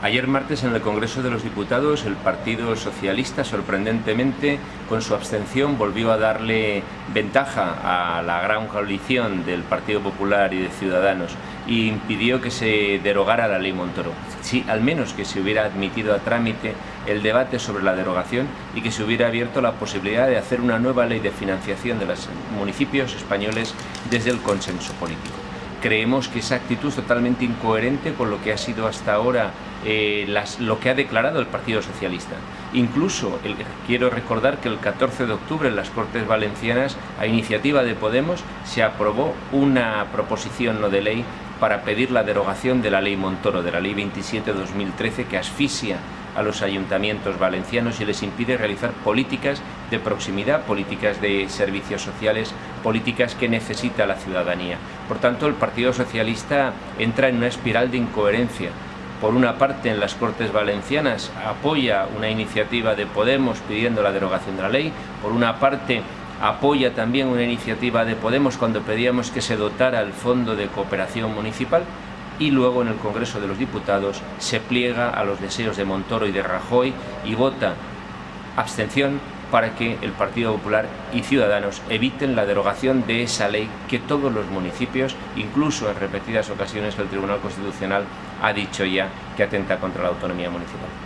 Ayer martes en el Congreso de los Diputados el Partido Socialista sorprendentemente con su abstención volvió a darle ventaja a la gran coalición del Partido Popular y de Ciudadanos e impidió que se derogara la ley Montoro. Sí, al menos que se hubiera admitido a trámite el debate sobre la derogación y que se hubiera abierto la posibilidad de hacer una nueva ley de financiación de los municipios españoles desde el consenso político. Creemos que esa actitud es totalmente incoherente con lo que ha sido hasta ahora eh, lo que ha declarado el Partido Socialista. Incluso quiero recordar que el 14 de octubre en las Cortes Valencianas, a iniciativa de Podemos, se aprobó una proposición no de ley para pedir la derogación de la ley Montoro, de la ley 27-2013, que asfixia a los ayuntamientos valencianos y les impide realizar políticas de proximidad, políticas de servicios sociales, políticas que necesita la ciudadanía. Por tanto, el Partido Socialista entra en una espiral de incoherencia. Por una parte, en las Cortes Valencianas apoya una iniciativa de Podemos pidiendo la derogación de la ley, por una parte apoya también una iniciativa de Podemos cuando pedíamos que se dotara el Fondo de Cooperación Municipal y luego en el Congreso de los Diputados se pliega a los deseos de Montoro y de Rajoy y vota abstención para que el Partido Popular y Ciudadanos eviten la derogación de esa ley que todos los municipios, incluso en repetidas ocasiones el Tribunal Constitucional ha dicho ya que atenta contra la autonomía municipal.